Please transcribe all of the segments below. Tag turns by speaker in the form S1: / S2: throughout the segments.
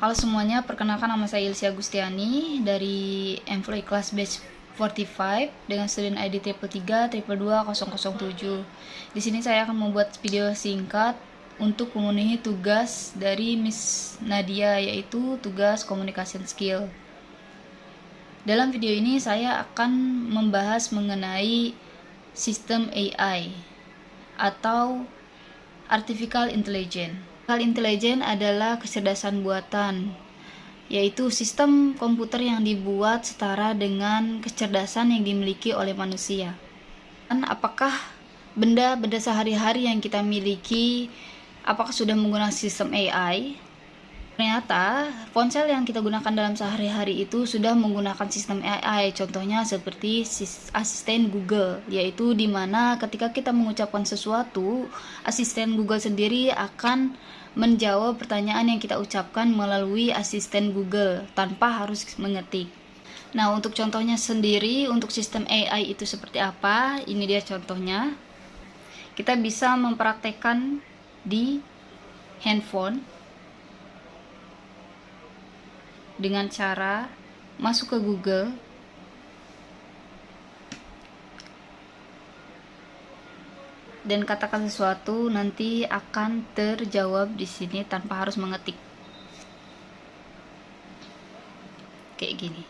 S1: Halo semuanya, perkenalkan nama saya Ilsia Gustiani dari Employee Class Batch 45 dengan student ID triple 3 triple 2007. Di sini saya akan membuat video singkat untuk memenuhi tugas dari Miss Nadia yaitu tugas communication skill. Dalam video ini saya akan membahas mengenai sistem AI atau artificial intelligence. Akal intelijen adalah kecerdasan buatan, yaitu sistem komputer yang dibuat setara dengan kecerdasan yang dimiliki oleh manusia. Dan apakah benda-benda sehari-hari yang kita miliki apakah sudah menggunakan sistem AI? Ternyata ponsel yang kita gunakan dalam sehari-hari itu sudah menggunakan sistem AI. Contohnya seperti asisten Google, yaitu di mana ketika kita mengucapkan sesuatu, asisten Google sendiri akan menjawab pertanyaan yang kita ucapkan melalui asisten Google tanpa harus mengetik. Nah, untuk contohnya sendiri untuk sistem AI itu seperti apa? Ini dia contohnya. Kita bisa mempraktekkan di handphone dengan cara masuk ke Google. Dan katakan sesuatu nanti akan terjawab di sini tanpa harus mengetik. Kayak gini.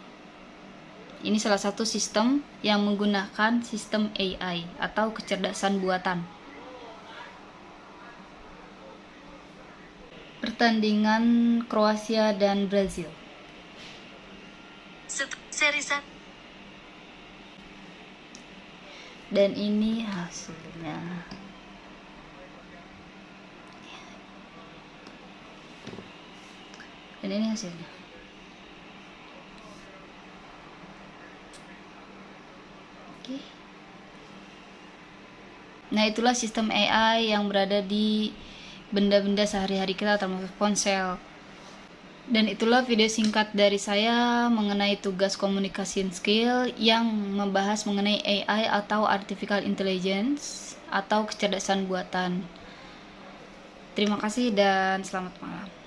S1: Ini salah satu sistem yang menggunakan sistem AI atau kecerdasan buatan. Pertandingan Kroasia dan Brazil seri dan ini hasilnya. Dan ini hasilnya. Oke. Nah itulah sistem AI yang berada di benda-benda sehari-hari kita termasuk ponsel dan itulah video singkat dari saya mengenai tugas komunikasi skill yang membahas mengenai AI atau Artificial Intelligence atau kecerdasan buatan. Terima kasih dan selamat malam.